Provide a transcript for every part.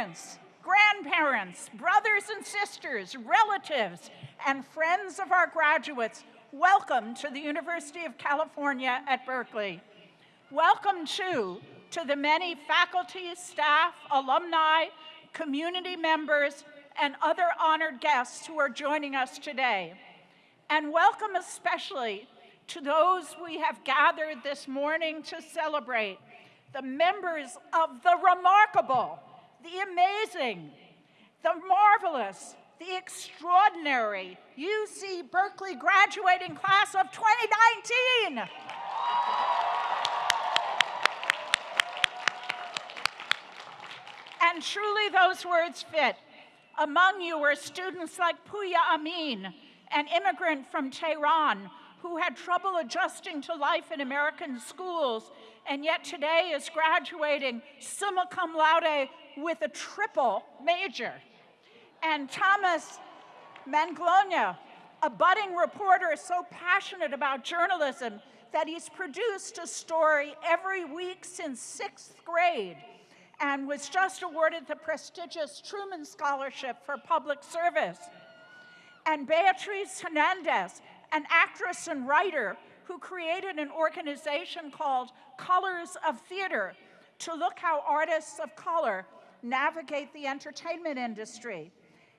parents, grandparents, brothers and sisters, relatives, and friends of our graduates, welcome to the University of California at Berkeley. Welcome, too, to the many faculty, staff, alumni, community members, and other honored guests who are joining us today. And welcome especially to those we have gathered this morning to celebrate, the members of the remarkable, the amazing, the marvelous, the extraordinary UC Berkeley graduating class of 2019. And truly those words fit. Among you were students like Puya Amin, an immigrant from Tehran who had trouble adjusting to life in American schools and yet today is graduating summa cum laude with a triple major. And Thomas Manglona, a budding reporter so passionate about journalism that he's produced a story every week since sixth grade and was just awarded the prestigious Truman Scholarship for Public Service. And Beatriz Hernandez, an actress and writer who created an organization called Colors of Theater to look how artists of color navigate the entertainment industry.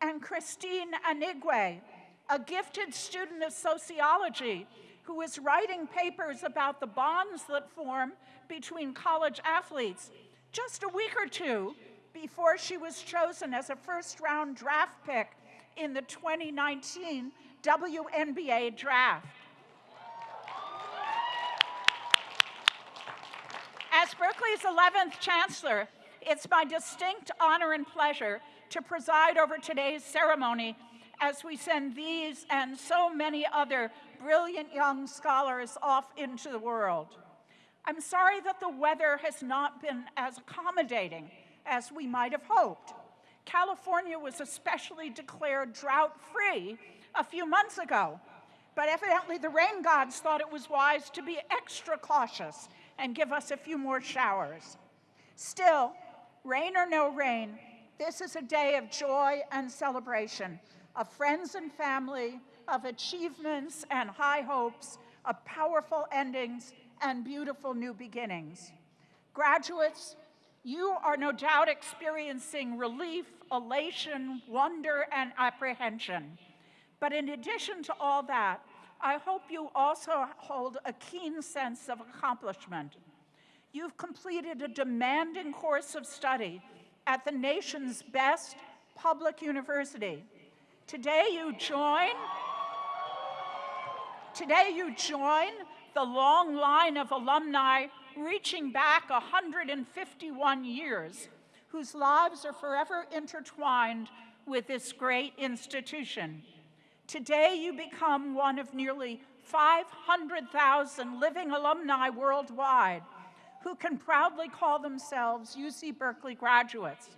And Kristine Anigwe, a gifted student of sociology who is writing papers about the bonds that form between college athletes just a week or two before she was chosen as a first round draft pick in the 2019 WNBA draft. As Berkeley's 11th chancellor, it's my distinct honor and pleasure to preside over today's ceremony as we send these and so many other brilliant young scholars off into the world. I'm sorry that the weather has not been as accommodating as we might have hoped. California was especially declared drought-free a few months ago, but evidently the rain gods thought it was wise to be extra cautious and give us a few more showers. Still, rain or no rain, this is a day of joy and celebration, of friends and family, of achievements and high hopes, of powerful endings and beautiful new beginnings. Graduates, you are no doubt experiencing relief, elation, wonder, and apprehension. But in addition to all that, I hope you also hold a keen sense of accomplishment. You've completed a demanding course of study at the nation's best public university. Today you join, today you join the long line of alumni reaching back 151 years, whose lives are forever intertwined with this great institution. Today, you become one of nearly 500,000 living alumni worldwide who can proudly call themselves UC Berkeley graduates.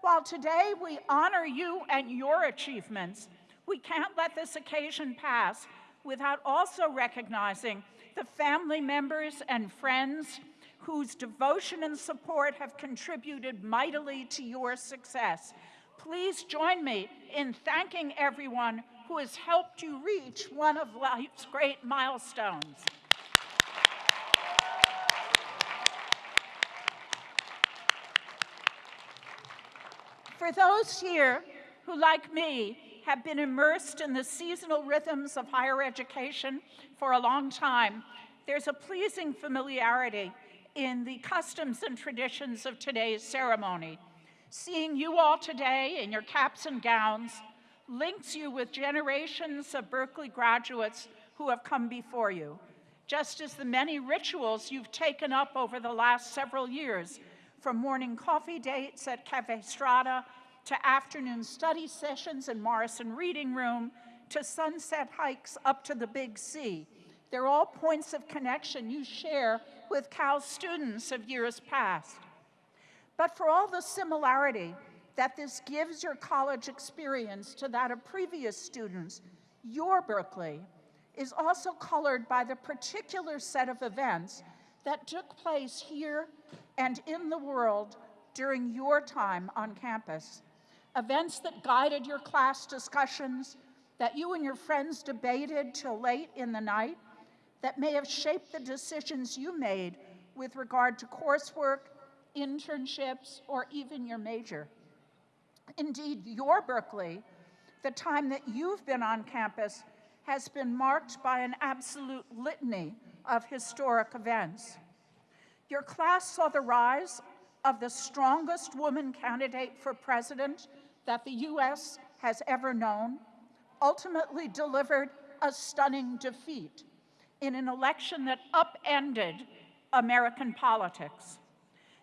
While today we honor you and your achievements, we can't let this occasion pass without also recognizing the family members and friends whose devotion and support have contributed mightily to your success. Please join me in thanking everyone who has helped you reach one of life's great milestones. For those here who, like me, have been immersed in the seasonal rhythms of higher education for a long time, there's a pleasing familiarity in the customs and traditions of today's ceremony. Seeing you all today in your caps and gowns links you with generations of Berkeley graduates who have come before you, just as the many rituals you've taken up over the last several years, from morning coffee dates at Cafe Strada to afternoon study sessions in Morrison Reading Room, to sunset hikes up to the Big C. They're all points of connection you share with Cal's students of years past. But for all the similarity that this gives your college experience to that of previous students, your Berkeley is also colored by the particular set of events that took place here and in the world during your time on campus, events that guided your class discussions, that you and your friends debated till late in the night, that may have shaped the decisions you made with regard to coursework, internships, or even your major. Indeed, your Berkeley, the time that you've been on campus, has been marked by an absolute litany of historic events. Your class saw the rise of the strongest woman candidate for president that the US has ever known, ultimately delivered a stunning defeat in an election that upended American politics.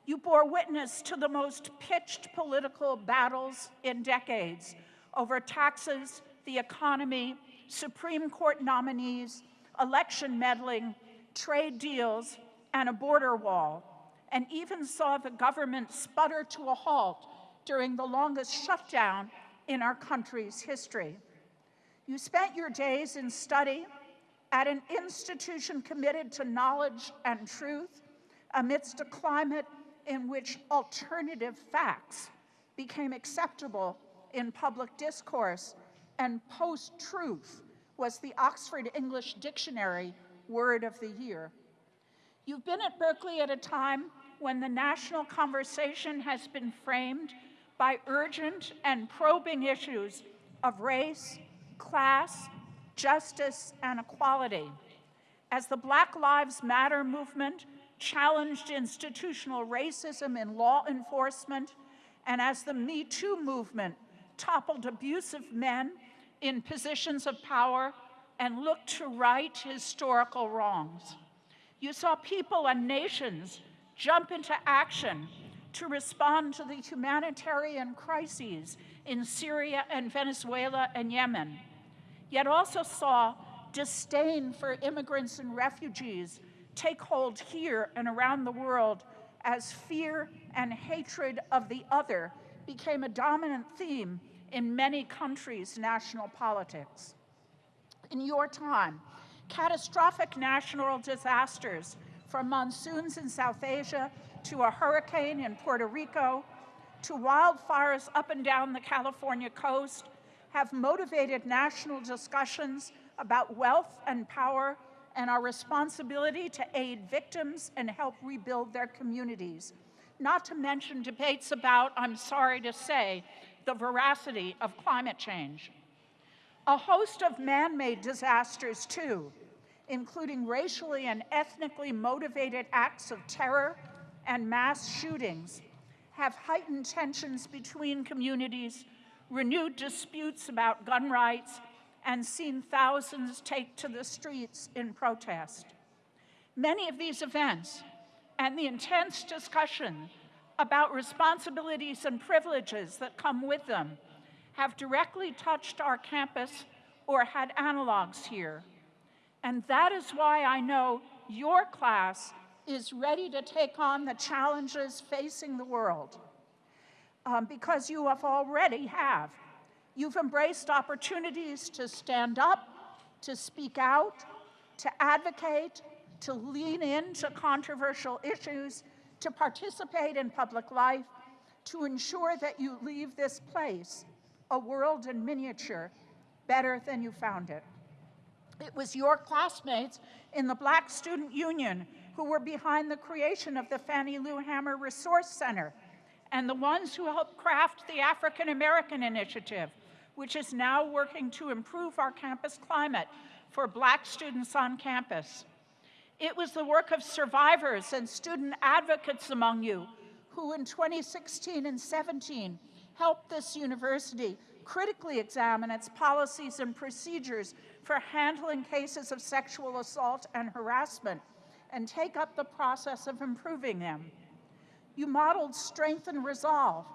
You bore witness to the most pitched political battles in decades over taxes, the economy, Supreme Court nominees, election meddling, trade deals, and a border wall, and even saw the government sputter to a halt during the longest shutdown in our country's history. You spent your days in study at an institution committed to knowledge and truth amidst a climate in which alternative facts became acceptable in public discourse and post-truth was the Oxford English Dictionary word of the year. You've been at Berkeley at a time when the national conversation has been framed by urgent and probing issues of race, class, justice, and equality. As the Black Lives Matter movement challenged institutional racism in law enforcement, and as the Me Too movement toppled abusive men in positions of power and looked to right historical wrongs. You saw people and nations jump into action to respond to the humanitarian crises in Syria and Venezuela and Yemen, yet also saw disdain for immigrants and refugees take hold here and around the world as fear and hatred of the other became a dominant theme in many countries' national politics. In your time, catastrophic national disasters from monsoons in South Asia to a hurricane in Puerto Rico to wildfires up and down the California coast have motivated national discussions about wealth and power and our responsibility to aid victims and help rebuild their communities. Not to mention debates about, I'm sorry to say, the veracity of climate change. A host of man-made disasters too, including racially and ethnically motivated acts of terror and mass shootings, have heightened tensions between communities, renewed disputes about gun rights, and seen thousands take to the streets in protest. Many of these events and the intense discussion about responsibilities and privileges that come with them have directly touched our campus or had analogs here. And that is why I know your class is ready to take on the challenges facing the world. Um, because you have already have. You've embraced opportunities to stand up, to speak out, to advocate, to lean into controversial issues, to participate in public life, to ensure that you leave this place, a world in miniature, better than you found it. It was your classmates in the Black Student Union who were behind the creation of the Fannie Lou Hamer Resource Center and the ones who helped craft the African American Initiative, which is now working to improve our campus climate for black students on campus. It was the work of survivors and student advocates among you who in 2016 and 17 helped this university critically examine its policies and procedures for handling cases of sexual assault and harassment and take up the process of improving them. You modeled strength and resolve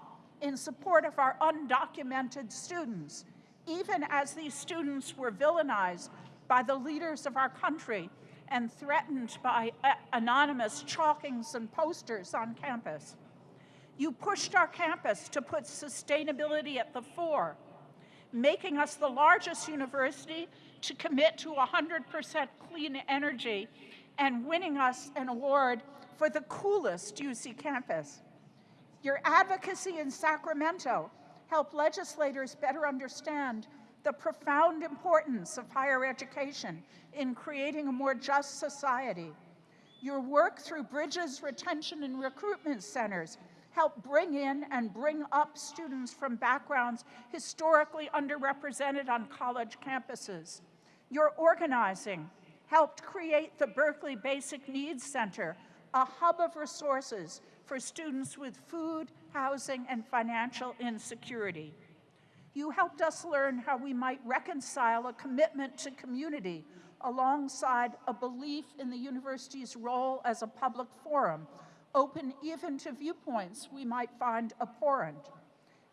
in support of our undocumented students, even as these students were villainized by the leaders of our country and threatened by uh, anonymous chalkings and posters on campus. You pushed our campus to put sustainability at the fore, making us the largest university to commit to 100% clean energy and winning us an award for the coolest UC campus. Your advocacy in Sacramento helped legislators better understand the profound importance of higher education in creating a more just society. Your work through Bridges Retention and Recruitment Centers helped bring in and bring up students from backgrounds historically underrepresented on college campuses. Your organizing helped create the Berkeley Basic Needs Center, a hub of resources for students with food, housing, and financial insecurity. You helped us learn how we might reconcile a commitment to community alongside a belief in the university's role as a public forum, open even to viewpoints we might find abhorrent.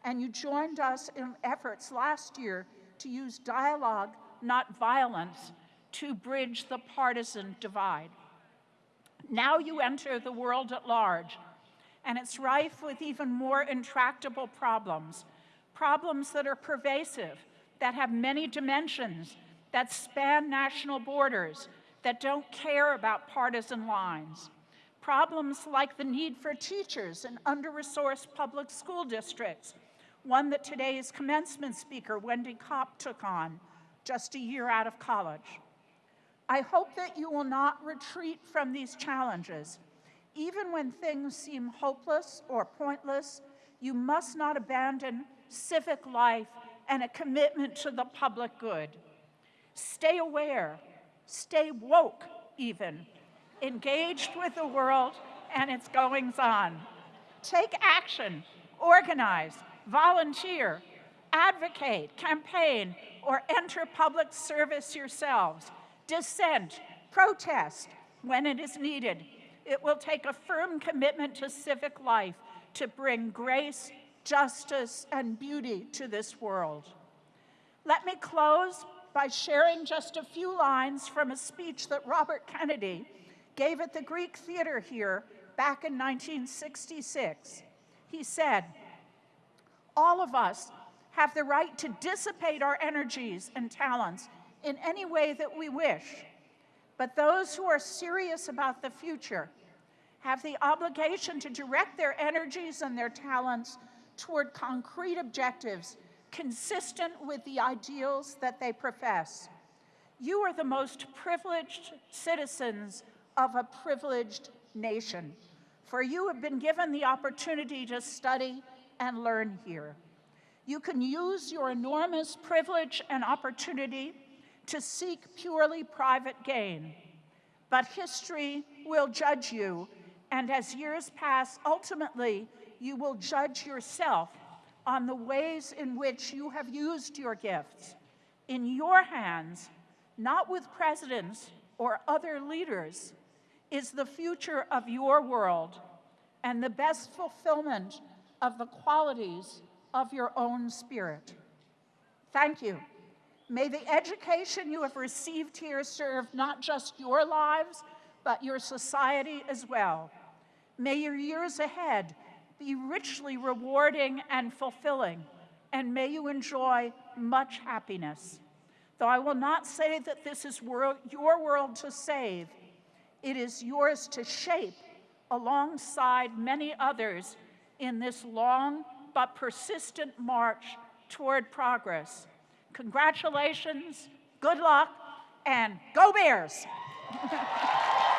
And you joined us in efforts last year to use dialogue, not violence, to bridge the partisan divide. Now you enter the world at large, and it's rife with even more intractable problems, problems that are pervasive, that have many dimensions, that span national borders, that don't care about partisan lines. Problems like the need for teachers in under-resourced public school districts, one that today's commencement speaker, Wendy Kopp, took on just a year out of college. I hope that you will not retreat from these challenges. Even when things seem hopeless or pointless, you must not abandon civic life and a commitment to the public good. Stay aware, stay woke even, engaged with the world and its goings on. Take action, organize, volunteer, advocate, campaign, or enter public service yourselves. Dissent, protest when it is needed. It will take a firm commitment to civic life to bring grace, justice, and beauty to this world. Let me close by sharing just a few lines from a speech that Robert Kennedy gave at the Greek Theater here back in 1966. He said, all of us have the right to dissipate our energies and talents in any way that we wish. But those who are serious about the future have the obligation to direct their energies and their talents toward concrete objectives consistent with the ideals that they profess. You are the most privileged citizens of a privileged nation, for you have been given the opportunity to study and learn here. You can use your enormous privilege and opportunity to seek purely private gain. But history will judge you, and as years pass, ultimately, you will judge yourself on the ways in which you have used your gifts in your hands, not with presidents or other leaders, is the future of your world and the best fulfillment of the qualities of your own spirit. Thank you. May the education you have received here serve not just your lives, but your society as well. May your years ahead be richly rewarding and fulfilling, and may you enjoy much happiness. Though I will not say that this is world, your world to save, it is yours to shape alongside many others in this long but persistent march toward progress. Congratulations, good luck, and go Bears!